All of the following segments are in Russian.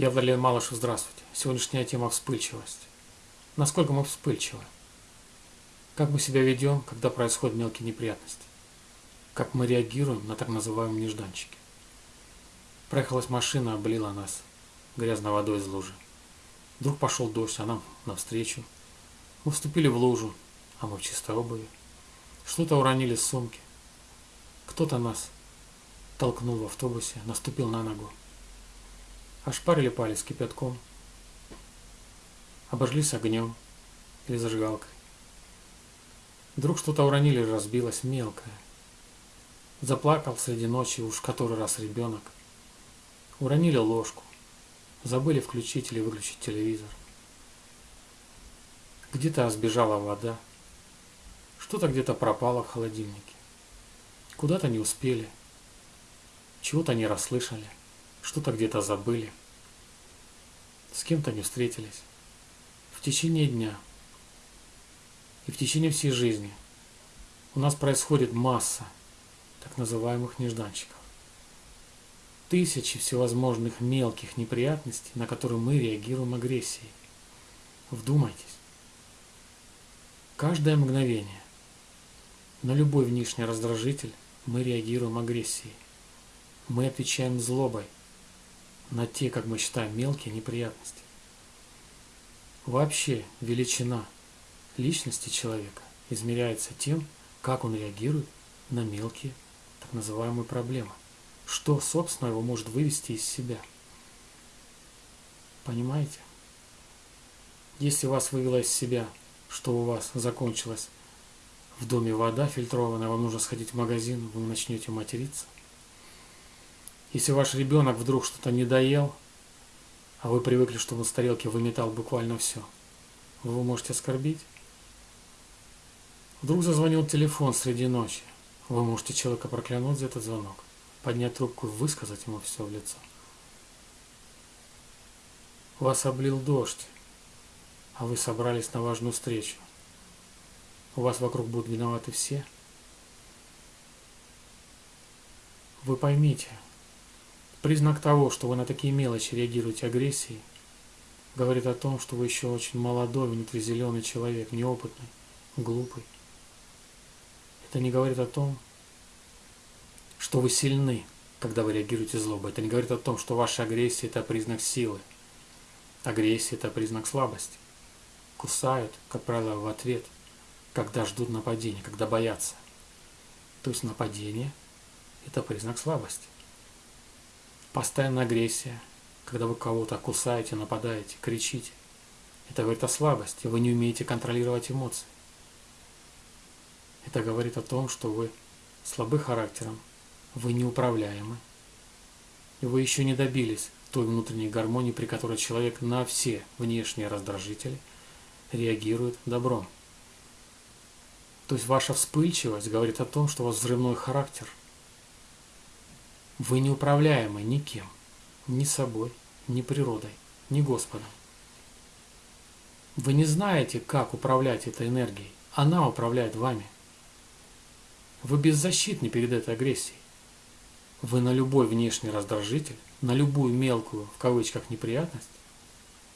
Я Владимир Малышев, здравствуйте. Сегодняшняя тема – вспыльчивость. Насколько мы вспыльчивы? Как мы себя ведем, когда происходят мелкие неприятности? Как мы реагируем на так называемые нежданчики? Проехалась машина, облила нас грязной водой из лужи. Вдруг пошел дождь, а нам навстречу. Мы вступили в лужу, а мы в чистой обуви. Что-то уронили с сумки. Кто-то нас толкнул в автобусе, наступил на ногу. Ошпарили палец кипятком, обожглись огнем или зажигалкой. Вдруг что-то уронили, разбилось мелкое. Заплакал среди ночи уж который раз ребенок. Уронили ложку. Забыли включить или выключить телевизор. Где-то сбежала вода. Что-то где-то пропало в холодильнике. Куда-то не успели. Чего-то не расслышали. Что-то где-то забыли. С кем-то не встретились. В течение дня и в течение всей жизни у нас происходит масса так называемых нежданчиков. Тысячи всевозможных мелких неприятностей, на которые мы реагируем агрессией. Вдумайтесь. Каждое мгновение на любой внешний раздражитель мы реагируем агрессией. Мы отвечаем злобой на те, как мы считаем, мелкие неприятности. Вообще величина личности человека измеряется тем, как он реагирует на мелкие так называемые проблемы. Что, собственно, его может вывести из себя. Понимаете? Если вас вывело из себя, что у вас закончилась в доме вода фильтрованная, вам нужно сходить в магазин, вы начнете материться. Если ваш ребенок вдруг что-то не доел, а вы привыкли, что он с тарелки выметал буквально все, вы можете оскорбить. Вдруг зазвонил телефон среди ночи. Вы можете человека проклянуть за этот звонок, поднять трубку и высказать ему все в лицо. Вас облил дождь, а вы собрались на важную встречу. У вас вокруг будут виноваты все. Вы поймите, признак того, что вы на такие мелочи реагируете агрессией, говорит о том, что вы еще очень молодой, внутризеленый человек, неопытный, глупый. Это не говорит о том, что вы сильны, когда вы реагируете злобой. Это не говорит о том, что ваша агрессия – это признак силы. Агрессия – это признак слабости. Кусают, как правило, в ответ, когда ждут нападения, когда боятся. То есть нападение – это признак слабости. Постоянная агрессия, когда вы кого-то кусаете, нападаете, кричите. Это говорит о слабости, вы не умеете контролировать эмоции. Это говорит о том, что вы слабы характером, вы неуправляемы, и вы еще не добились той внутренней гармонии, при которой человек на все внешние раздражители реагирует добром. То есть ваша вспыльчивость говорит о том, что у вас взрывной характер. Вы неуправляемы никем, ни собой, ни природой, ни Господом. Вы не знаете, как управлять этой энергией. Она управляет вами – вы беззащитны перед этой агрессией. Вы на любой внешний раздражитель, на любую мелкую, в кавычках, неприятность,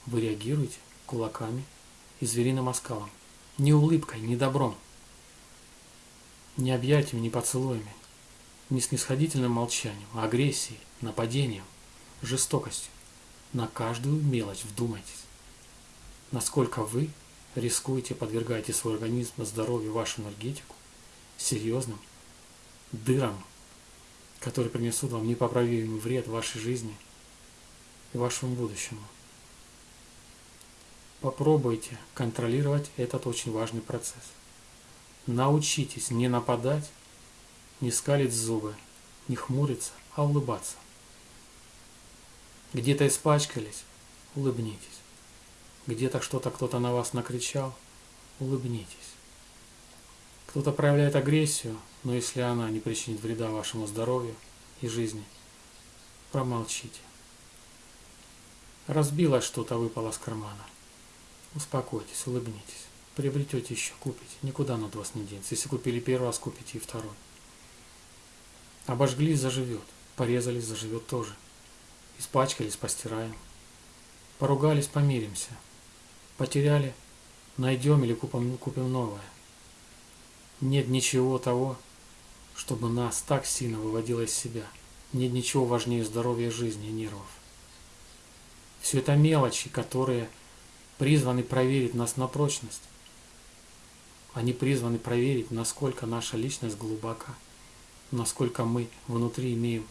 вы реагируете кулаками и звериным оскалом. Не улыбкой, не добром. Не объятиями, не поцелуями. Не снисходительным молчанием, а агрессией, нападением, жестокостью. На каждую мелочь вдумайтесь. Насколько вы рискуете, подвергаете свой организм, здоровье, вашу энергетику серьезным дырам, которые принесут вам непоправимый вред вашей жизни и вашему будущему. Попробуйте контролировать этот очень важный процесс. Научитесь не нападать, не скалить зубы, не хмуриться, а улыбаться. Где-то испачкались, улыбнитесь. Где-то что-то кто-то на вас накричал, улыбнитесь. Кто-то проявляет агрессию, но если она не причинит вреда вашему здоровью и жизни, промолчите. Разбилось что-то, выпало с кармана. Успокойтесь, улыбнитесь. Приобретете еще, купите. Никуда от вас не денется. Если купили первый раз, купите и второй. Обожглись, заживет. Порезались, заживет тоже. Испачкались, постираем. Поругались, помиримся. Потеряли, найдем или купим, купим новое. Нет ничего того, чтобы нас так сильно выводило из себя. Нет ничего важнее здоровья жизни и нервов. Все это мелочи, которые призваны проверить нас на прочность. Они призваны проверить, насколько наша личность глубока, насколько мы внутри имеем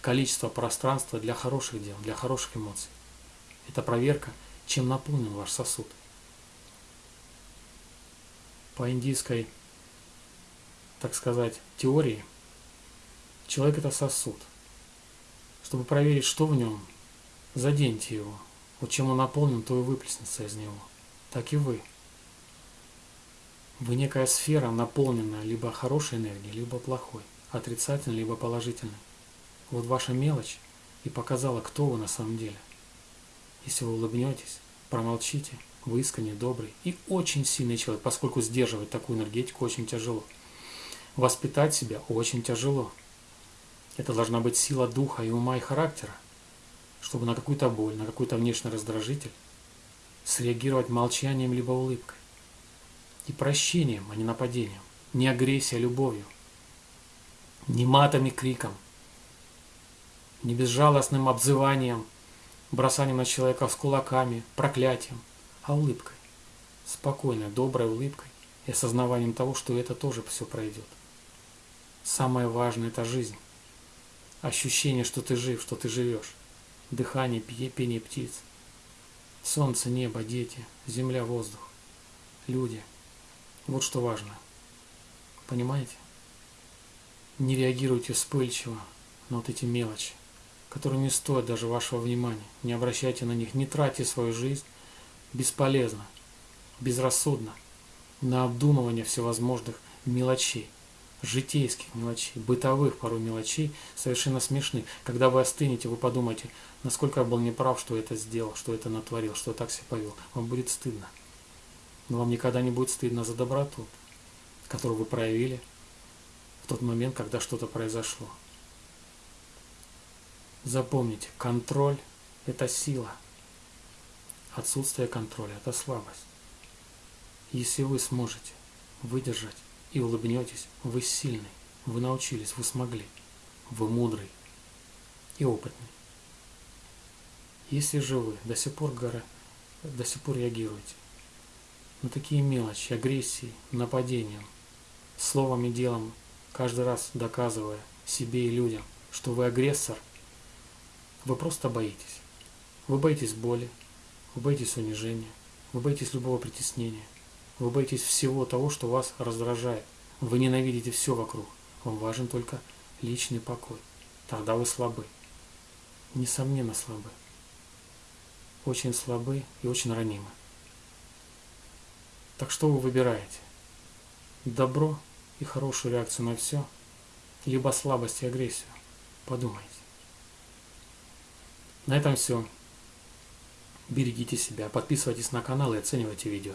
количество пространства для хороших дел, для хороших эмоций. Это проверка, чем наполнен ваш сосуд. По индийской, так сказать, теории, человек это сосуд. Чтобы проверить, что в нем, заденьте его. Вот чем он наполнен, то и выплеснется из него. Так и вы. Вы некая сфера, наполненная либо хорошей энергией, либо плохой, отрицательной, либо положительной. Вот ваша мелочь и показала, кто вы на самом деле. Если вы улыбнетесь, промолчите, вы искренне, добрый и очень сильный человек, поскольку сдерживать такую энергетику очень тяжело. Воспитать себя очень тяжело. Это должна быть сила духа и ума и характера, чтобы на какую-то боль, на какой-то внешний раздражитель среагировать молчанием либо улыбкой. И прощением, а не нападением. Не агрессией, а любовью. Не матом и криком, не безжалостным обзыванием, бросанием на человека с кулаками, проклятием, а улыбкой. Спокойной, доброй улыбкой и осознаванием того, что это тоже все пройдет. Самое важное – это жизнь. Ощущение, что ты жив, что ты живешь. Дыхание, пение птиц. Солнце, небо, дети, земля, воздух. Люди. Вот что важно. Понимаете? Не реагируйте вспыльчиво на вот эти мелочи которые не стоят даже вашего внимания. Не обращайте на них, не тратьте свою жизнь бесполезно, безрассудно на обдумывание всевозможных мелочей, житейских мелочей, бытовых порой мелочей, совершенно смешных. Когда вы остынете, вы подумаете, насколько я был неправ, что это сделал, что это натворил, что так себя повел. Вам будет стыдно. Но вам никогда не будет стыдно за доброту, которую вы проявили в тот момент, когда что-то произошло. Запомните, контроль – это сила. Отсутствие контроля – это слабость. Если вы сможете выдержать и улыбнетесь, вы сильный, вы научились, вы смогли, вы мудрый и опытный. Если же вы до сих пор, до сих пор реагируете на такие мелочи, агрессии, нападением, словом и делом, каждый раз доказывая себе и людям, что вы агрессор – вы просто боитесь. Вы боитесь боли, вы боитесь унижения, вы боитесь любого притеснения, вы боитесь всего того, что вас раздражает. Вы ненавидите все вокруг. Вам важен только личный покой. Тогда вы слабы. Несомненно слабы. Очень слабы и очень ранимы. Так что вы выбираете? Добро и хорошую реакцию на все, либо слабость и агрессию? Подумайте. На этом все. Берегите себя, подписывайтесь на канал и оценивайте видео.